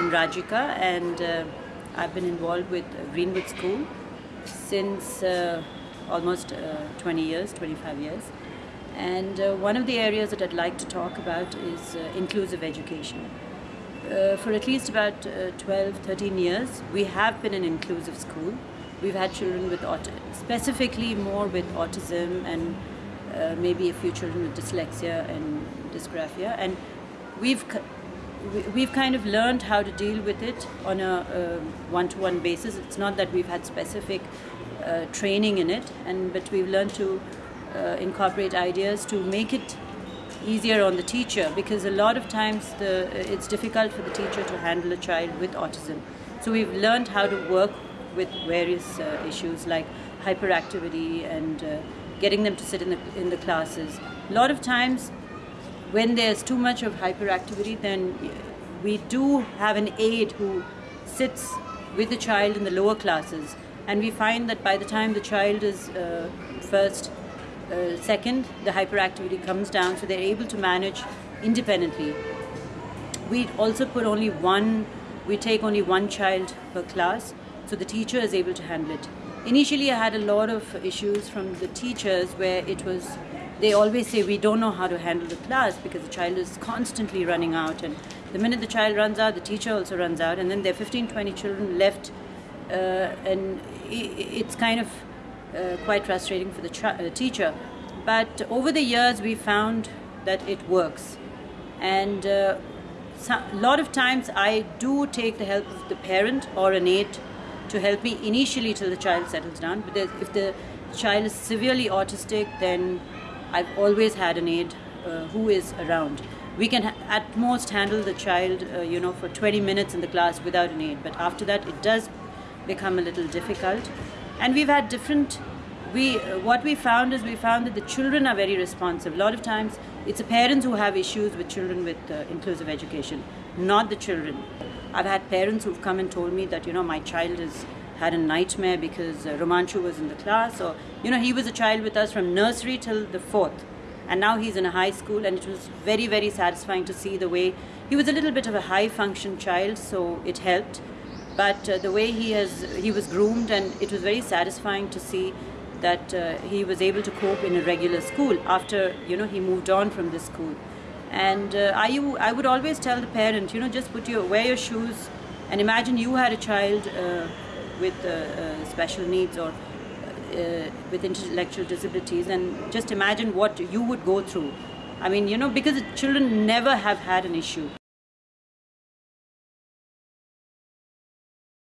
I'm Rajika and uh, I've been involved with Greenwood School since uh, almost uh, 20 years, 25 years. And uh, one of the areas that I'd like to talk about is uh, inclusive education. Uh, for at least about 12, 13 years, we have been an inclusive school. We've had children with autism, specifically more with autism and maybe a few children with dyslexia and dysgraphia. And we've we've kind of learned how to deal with it on a one-to-one basis. It's not that we've had specific uh, training in it, and but we've learned to uh, incorporate ideas to make it easier on the teacher because a lot of times the, it's difficult for the teacher to handle a child with autism. So we've learned how to work with various uh, issues like hyperactivity and uh, getting them to sit in the in the classes. A lot of times when there's too much of hyperactivity, then we do have an aide who sits with the child in the lower classes. And we find that by the time the child is uh, first, uh, second, the hyperactivity comes down, so they're able to manage independently. We also put only one, we take only one child per class, so the teacher is able to handle it. Initially, I had a lot of issues from the teachers where it was they always say we don't know how to handle the class because the child is constantly running out and the minute the child runs out the teacher also runs out and then there are 15 20 children left uh, and it's kind of uh, quite frustrating for the uh, teacher. But over the years we found that it works. And a uh, lot of times I do take the help of the parent or an aide to help me initially till the child settles down. But if the child is severely autistic then I've always had an aide uh, who is around. We can at most handle the child, uh, you know, for 20 minutes in the class without an aide, but after that it does become a little difficult. And we've had different. We uh, what we found is we found that the children are very responsive. A lot of times it's the parents who have issues with children with uh, inclusive education, not the children. I've had parents who've come and told me that you know my child is had a nightmare because uh, Romanchu was in the class, or you know, he was a child with us from nursery till the fourth, and now he's in a high school, and it was very, very satisfying to see the way he was a little bit of a high function child, so it helped. But uh, the way he has, he was groomed, and it was very satisfying to see that uh, he was able to cope in a regular school after you know he moved on from this school. And uh, I, I would always tell the parent, you know, just put your wear your shoes, and imagine you had a child uh, with uh, uh, special needs or uh, with intellectual disabilities and just imagine what you would go through. I mean, you know, because the children never have had an issue.